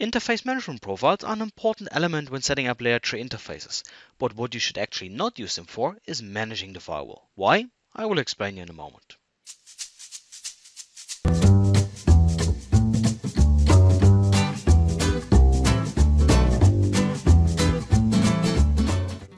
Interface management profiles are an important element when setting up layer 3 interfaces, but what you should actually not use them for is managing the firewall. Why? I will explain you in a moment.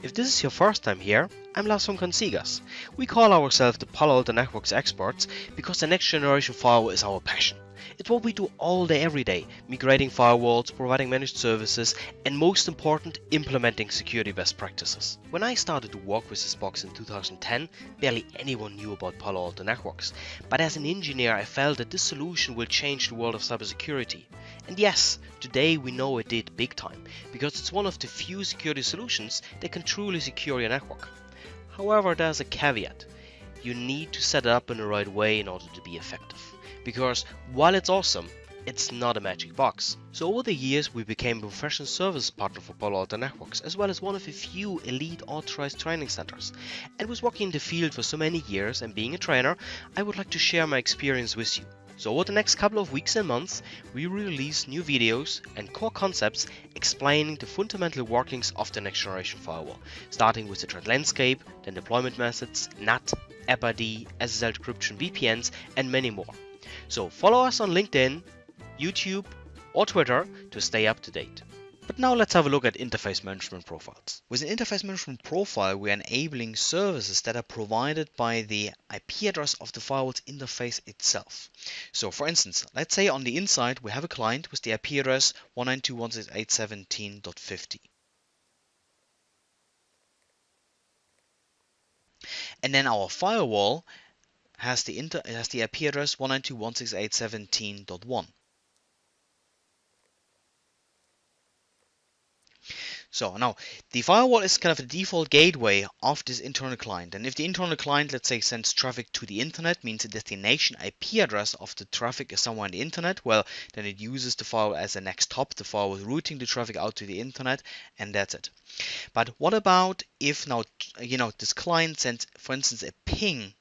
If this is your first time here, I'm Lars from Consigas. We call ourselves the Palo Alto Networks experts because the next generation firewall is our passion. It's what we do all day every day, migrating firewalls, providing managed services, and most important, implementing security best practices. When I started to work with this box in 2010, barely anyone knew about Palo Alto Networks, but as an engineer I felt that this solution will change the world of cybersecurity. And yes, today we know it did big time, because it's one of the few security solutions that can truly secure your network. However, there's a caveat. You need to set it up in the right way in order to be effective because while it's awesome, it's not a magic box. So over the years we became a professional service partner for Palo Alto Networks as well as one of a few elite authorized training centers. And with working in the field for so many years and being a trainer, I would like to share my experience with you. So over the next couple of weeks and months, we release new videos and core concepts explaining the fundamental workings of the next generation firewall, starting with the threat landscape, then deployment methods, NAT, AppID, SSL decryption, VPNs, and many more. So follow us on LinkedIn, YouTube, or Twitter to stay up to date. But now let's have a look at interface management profiles. With an interface management profile, we're enabling services that are provided by the IP address of the firewall's interface itself. So for instance, let's say on the inside we have a client with the IP address 192.168.17.50. And then our firewall has the, inter has the IP address 192.168.17.1. So now the firewall is kind of the default gateway of this internal client. And if the internal client, let's say, sends traffic to the internet, means the destination IP address of the traffic is somewhere on the internet, well, then it uses the firewall as a next hop. The firewall is routing the traffic out to the internet, and that's it. But what about if now, you know, this client sends, for instance, a ping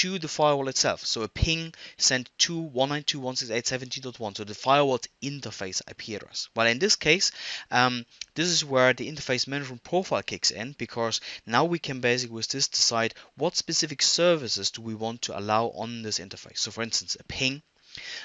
to the firewall itself. So a ping sent to 192.168.17.1, so the firewall's interface IP address. Well, in this case, um, this is where the interface management profile kicks in because now we can basically with this decide what specific services do we want to allow on this interface. So for instance, a ping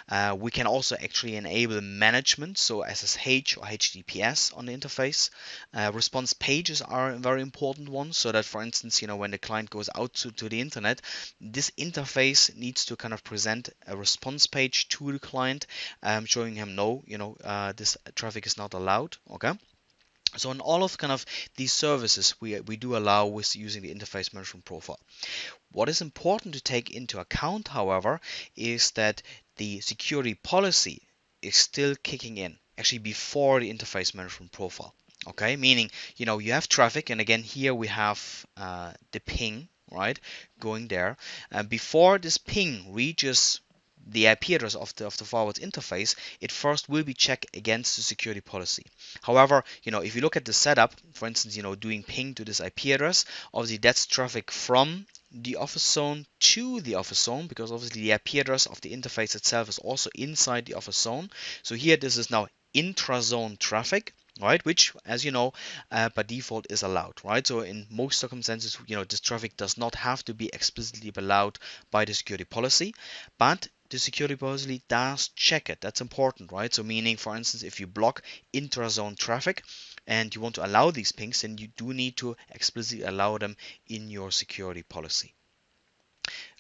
uh, we can also actually enable management, so SSH or HTTPS on the interface. Uh, response pages are a very important one, so that for instance, you know, when the client goes out to, to the internet, this interface needs to kind of present a response page to the client, um, showing him no, you know, uh, this traffic is not allowed. Okay. So in all of kind of these services, we, we do allow with using the interface management profile. What is important to take into account, however, is that the security policy is still kicking in actually before the interface management profile. Okay, meaning you know you have traffic, and again here we have uh, the ping right going there. And before this ping reaches the IP address of the, of the firewall interface, it first will be checked against the security policy. However, you know, if you look at the setup, for instance, you know, doing ping to this IP address, obviously that's traffic from the office zone to the office zone because obviously the IP address of the interface itself is also inside the office zone. So here this is now intra-zone traffic right which as you know uh, by default is allowed right so in most circumstances you know this traffic does not have to be explicitly allowed by the security policy but the security policy does check it. That's important, right? So meaning, for instance, if you block intra-zone traffic and you want to allow these pings, then you do need to explicitly allow them in your security policy.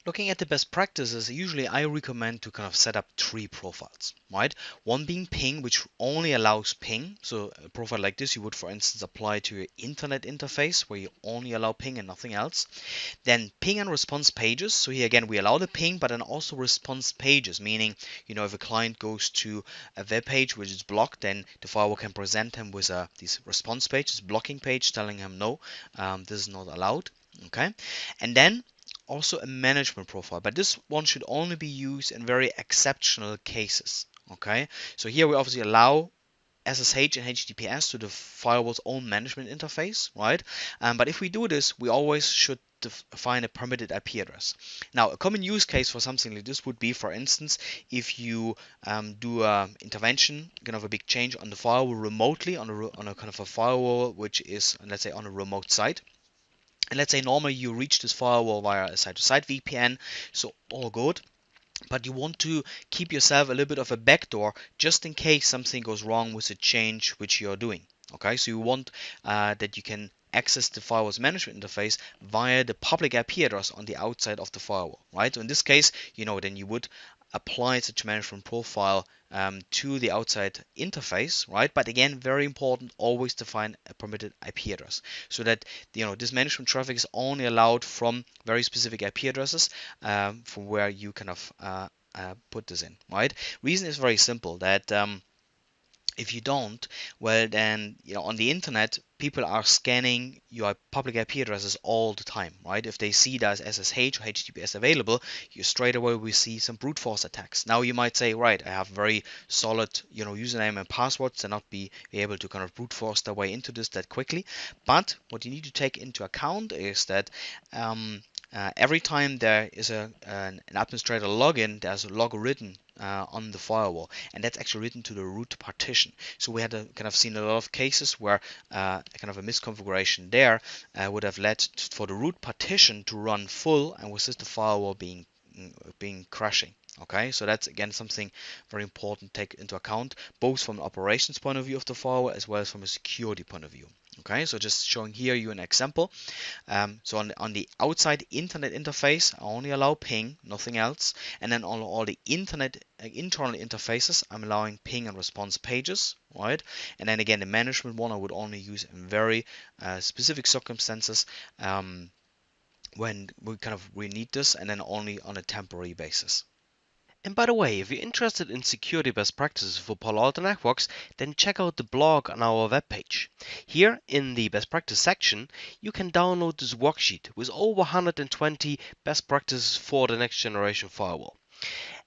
Looking at the best practices, usually I recommend to kind of set up three profiles, right? One being ping, which only allows ping. So a profile like this, you would, for instance, apply to your internet interface where you only allow ping and nothing else. Then ping and response pages. So here again, we allow the ping, but then also response pages, meaning, you know, if a client goes to a web page which is blocked, then the firewall can present him with a this response page, this blocking page, telling him no, um, this is not allowed. Okay, and then also a management profile, but this one should only be used in very exceptional cases. Okay, so here we obviously allow SSH and HTTPS to the firewall's own management interface, right? Um, but if we do this, we always should define a permitted IP address. Now, a common use case for something like this would be, for instance, if you um, do a intervention, kind of a big change on the firewall remotely on a, on a kind of a firewall which is, let's say, on a remote site. And let's say normally you reach this firewall via a site-to-site VPN, so all good but you want to keep yourself a little bit of a backdoor just in case something goes wrong with the change which you're doing okay so you want uh, that you can access the firewall's management interface via the public IP address on the outside of the firewall, right? So in this case, you know, then you would apply such management profile um, to the outside interface, right? But again, very important, always define a permitted IP address so that you know this management traffic is only allowed from very specific IP addresses um, from where you kind of uh, uh, put this in, right? Reason is very simple that um, if you don't, well then you know on the internet people are scanning your public IP addresses all the time, right? If they see that SSH or HTTPS available, you straight away will see some brute force attacks. Now you might say, right, I have very solid, you know, username and passwords to not be, be able to kind of brute force their way into this that quickly. But what you need to take into account is that um, uh, every time there is a, an, administrator login, there's a log written uh, on the firewall, and that's actually written to the root partition. So we had a, kind of seen a lot of cases where uh, kind of a misconfiguration there uh, would have led for the root partition to run full, and with this the firewall being mm, being crashing. Okay, so that's again something very important to take into account, both from an operations point of view of the firewall as well as from a security point of view. Okay, so just showing here you an example. Um, so on the, on the outside internet interface, I only allow ping, nothing else. And then on all the internet uh, internal interfaces, I'm allowing ping and response pages, right? And then again, the management one I would only use in very uh, specific circumstances um, when we kind of we need this, and then only on a temporary basis. And by the way, if you're interested in security best practices for Palo Alto Networks, then check out the blog on our webpage. Here in the best practice section, you can download this worksheet with over 120 best practices for the next generation firewall.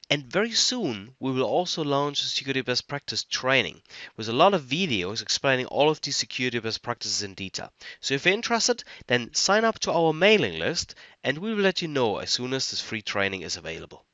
And very soon, we will also launch a security best practice training with a lot of videos explaining all of these security best practices in detail. So if you're interested, then sign up to our mailing list and we will let you know as soon as this free training is available.